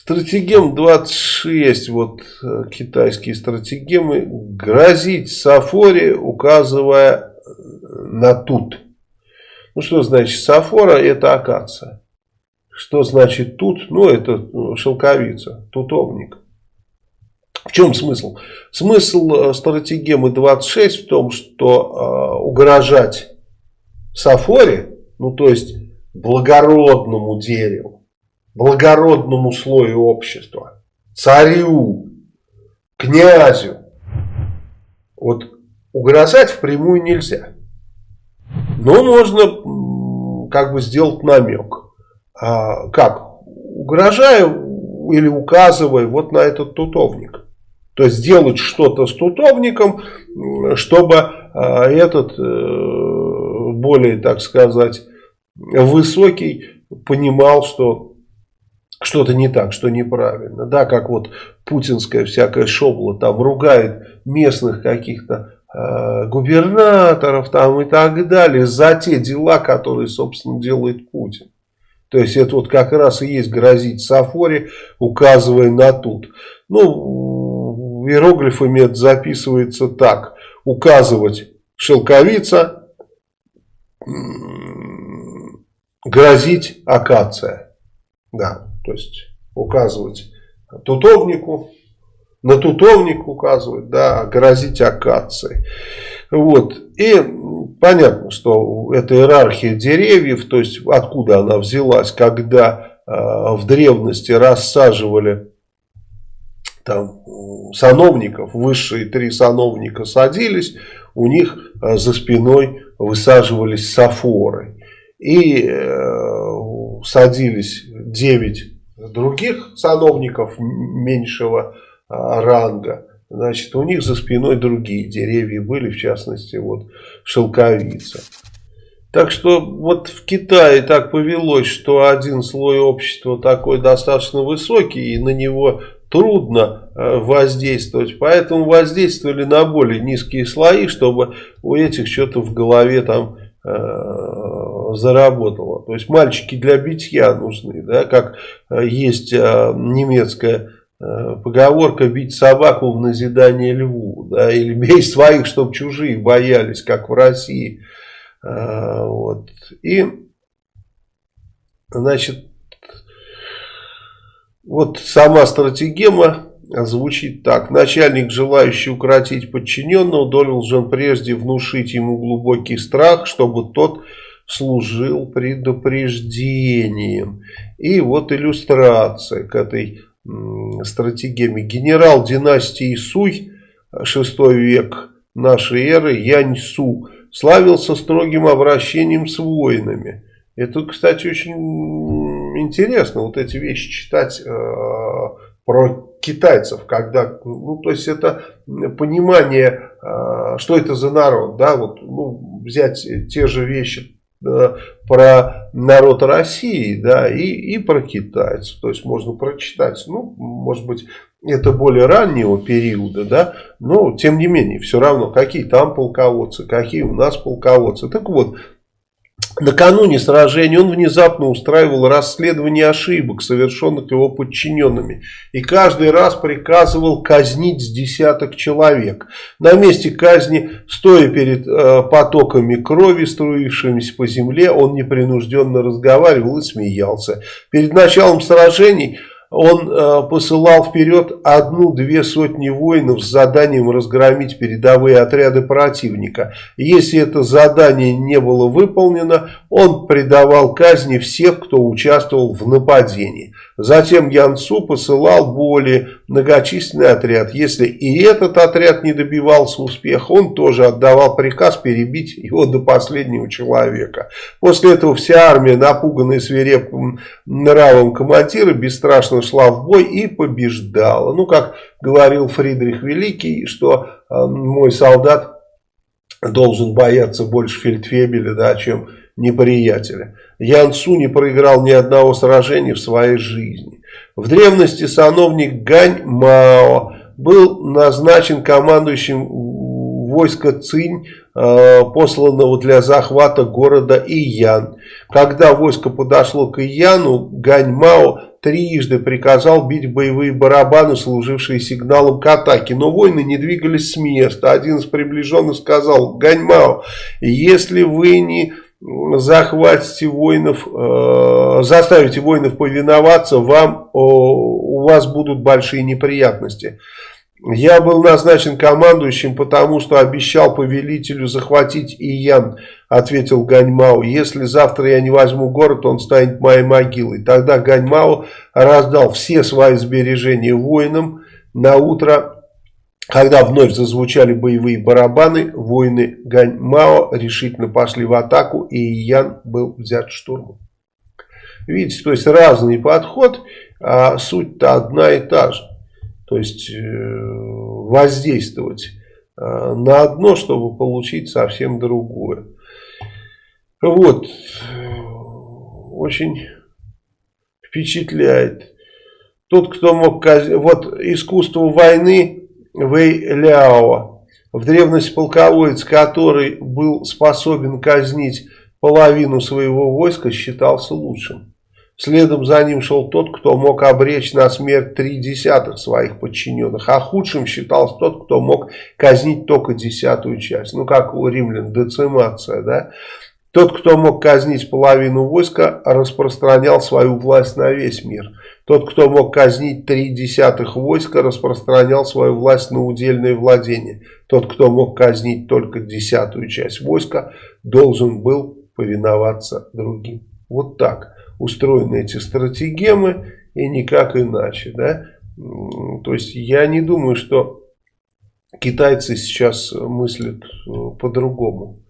Стратегем 26, вот э, китайские стратегемы, грозить Сафоре, указывая на тут. Ну, что значит Сафора? Это акация. Что значит тут? Ну, это ну, шелковица, тутовник. В чем смысл? Смысл э, стратегемы 26 в том, что э, угрожать Сафоре, ну, то есть благородному дереву, благородному слою общества, царю, князю, вот угрожать впрямую нельзя. Но можно как бы сделать намек. А, как? Угрожая или указывая вот на этот тутовник. То есть сделать что-то с тутовником, чтобы а, этот э, более, так сказать, высокий понимал, что что-то не так, что неправильно. Да, как вот путинская всякая шобла там ругает местных каких-то э, губернаторов там и так далее за те дела, которые, собственно, делает Путин. То есть это вот как раз и есть грозить Сафоре, указывая на тут. Ну, иероглифами это записывается так. Указывать шелковица, грозить акация. Да, то есть указывать тутовнику, на тутовник указывать, да, грозить акацией. Вот. И понятно, что это иерархия деревьев, то есть откуда она взялась, когда э, в древности рассаживали там сановников, высшие три сановника садились, у них э, за спиной высаживались сафоры. И э, садились 9 других сановников меньшего э, ранга. Значит, у них за спиной другие деревья были, в частности, вот шелковица. Так что вот в Китае так повелось, что один слой общества такой достаточно высокий, и на него трудно э, воздействовать. Поэтому воздействовали на более низкие слои, чтобы у этих что-то в голове там заработало. То есть мальчики для битья нужны, да, как э, есть э, немецкая Э, поговорка бить собаку в назидание льву, да, или бей своих, чтобы чужие боялись, как в России. Вот. И, значит, вот сама стратегема звучит так. Начальник, желающий укротить подчиненного, должен прежде внушить ему глубокий страх, чтобы тот служил предупреждением. И вот иллюстрация к этой стратегиями. Генерал династии Суй, 6 век нашей эры, Янь-Су, славился строгим обращением с воинами. Это, кстати, очень интересно, вот эти вещи читать э, про китайцев, когда, ну, то есть это понимание, э, что это за народ, да, вот, ну, взять те же вещи про народ России, да, и, и про китайцев. То есть можно прочитать, ну, может быть, это более раннего периода, да, но тем не менее, все равно, какие там полководцы, какие у нас полководцы. Так вот, Накануне сражения он внезапно устраивал расследование ошибок, совершенных его подчиненными. И каждый раз приказывал казнить с десяток человек. На месте казни, стоя перед э, потоками крови, струившимися по земле, он непринужденно разговаривал и смеялся. Перед началом сражений он э, посылал вперед одну-две сотни воинов с заданием разгромить передовые отряды противника. Если это задание не было выполнено, он предавал казни всех, кто участвовал в нападении. Затем Янцу посылал более многочисленный отряд. Если и этот отряд не добивался успеха, он тоже отдавал приказ перебить его до последнего человека. После этого вся армия, напуганная свирепым нравом командира, бесстрашно шла в бой и побеждала. Ну, как говорил Фридрих Великий, что э, мой солдат должен бояться больше фельдфебеля, да, чем неприятеля. Ян Су не проиграл ни одного сражения в своей жизни. В древности сановник Гань Мао был назначен командующим войска Цинь, э, посланного для захвата города Иян. Когда войско подошло к Ияну, Ганьмао трижды приказал бить боевые барабаны, служившие сигналом к атаке. Но воины не двигались с места. Один из приближенных сказал, Ганьмао, если вы не захватите воинов, э, заставите воинов повиноваться, вам, у вас будут большие неприятности. Я был назначен командующим, потому что обещал повелителю захватить Иян, ответил Ганьмао. Если завтра я не возьму город, он станет моей могилой. Тогда Ганьмао раздал все свои сбережения воинам. На утро, когда вновь зазвучали боевые барабаны, воины Ганьмао решительно пошли в атаку, и Иян был взят штурмом. Видите, то есть разный подход, а суть-то одна и та же то есть э, воздействовать э, на одно, чтобы получить совсем другое. Вот, очень впечатляет. Тот, кто мог вот искусство войны Вэй Ляо, в древности полководец, который был способен казнить половину своего войска, считался лучшим. Следом за ним шел тот, кто мог обречь на смерть три десятых своих подчиненных, а худшим считался тот, кто мог казнить только десятую часть. Ну, как у римлян, децимация, да? Тот, кто мог казнить половину войска, распространял свою власть на весь мир. Тот, кто мог казнить три десятых войска, распространял свою власть на удельное владение. Тот, кто мог казнить только десятую часть войска, должен был повиноваться другим. Вот так устроены эти стратегемы и никак иначе. Да? То есть я не думаю, что китайцы сейчас мыслят э, по-другому.